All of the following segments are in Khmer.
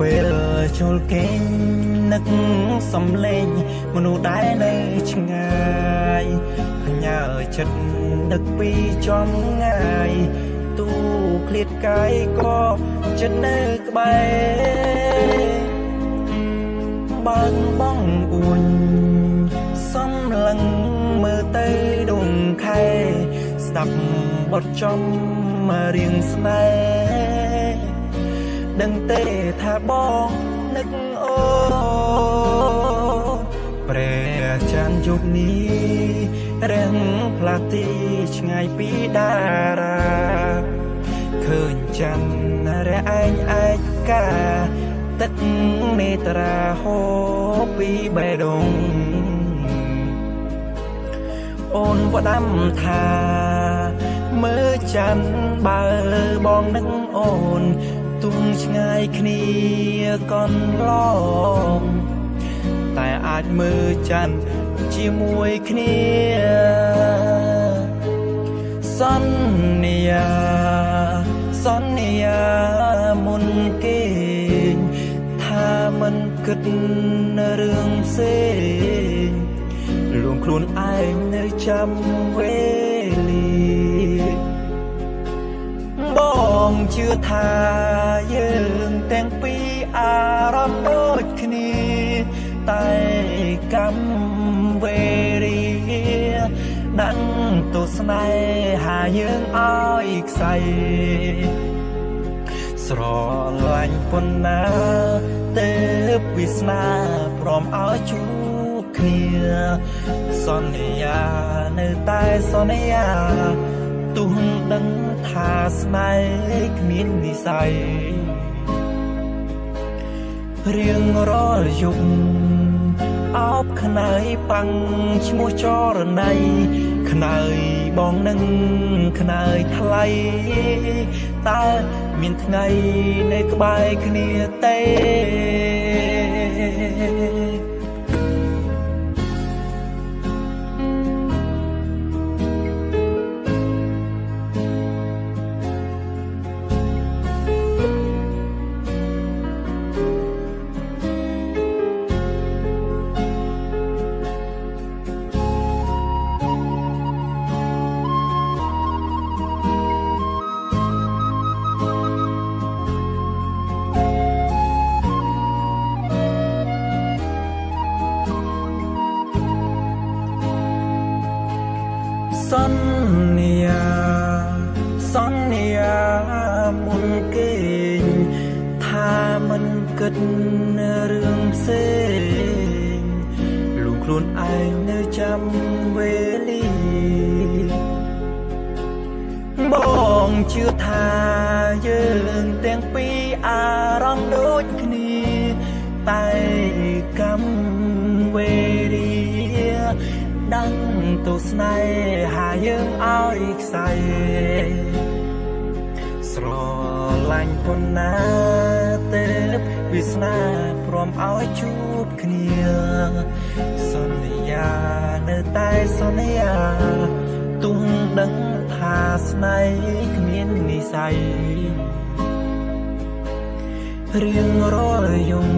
ពេលចូលគេងនឹកសំលេងមនុស្សដែលនៅឆ្ងាយផ្ញើចិត្តនឹកពីចំងាយទូឃ្លាតកាយក៏ចិត្តនៅក្បែរបើងបងអួនសំឡឹងមើលទៅដងខែស្ដាប់បទចំរៀងស្នេហ៍ ដឹងទេថាបងនឹកអូព្រះច័ន្ទយុគនេះរាំងផ្លាទីឆ្ងាយពីតារាឃើញច័ន្ទរះឯងឯកាទឹកនេត្រាហូរពីបេះដូងអូនផ្ដាំថាមើលច័ន្ទបើបងនឹងអូន ទុំឆ្ងាយគ្នាកន្លងតែអាចមើលច័ន្ទជាមួយគ្នាសន្យាសន្យាមុនគេថាមិនគិតរឿងផ្សេងលួងខ្លួនឯងនៅចាំវេលា ងជឿថាយើងទាំងពីរអារម្មណ៍ដូចគ្នា តែកម្មវេរីដឹងទស្សនេហាយើងឲ្យខ្សែស្រឡាញ់ប៉ុណ្ណាទេវាសនាព្រមឲ្យជួបគ្នា សន្យានៅតែសន្យា ទុំដឹងថាស្នេហ៍គ្មាននិស័យរៀងរាល់យប់អោបខ្នើយប៉ាំងឈ្មោះចរណៃខ្នើយបងនឹងខ្នើយថ្លៃតើមានថ្ងៃនៅក្បែរគ្នាទេ សន្យាសន្យាមុនគេងថាមិនគិតរឿងផ្សេងលួងខ្លួនឯងនៅចាំវេលាបងជឿថាយើងទាំងពីរអារម្មណ៍ដូចគ្នាតែ ដឹងទស្សនេហាយើងឲ្យខ្សែស្រឡាញ់ប៉ុណ្ណាទេវាសនាព្រមឲ្យជួបគ្នាសន្យានៅតែសន្យាទុំដឹងថាស្នេហ៍គ្មាននិស័យរៀងរាល់យំអោ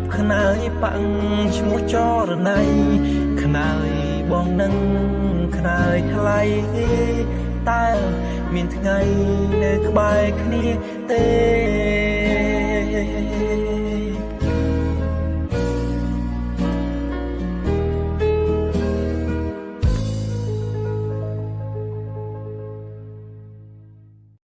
បខ្នើយប៉ាំងឈ្មោះចរណៃខ្នើយបងនឹងខ្នើយថ្លៃតើមានថ្ងៃនៅក្បែរគ្នាទេ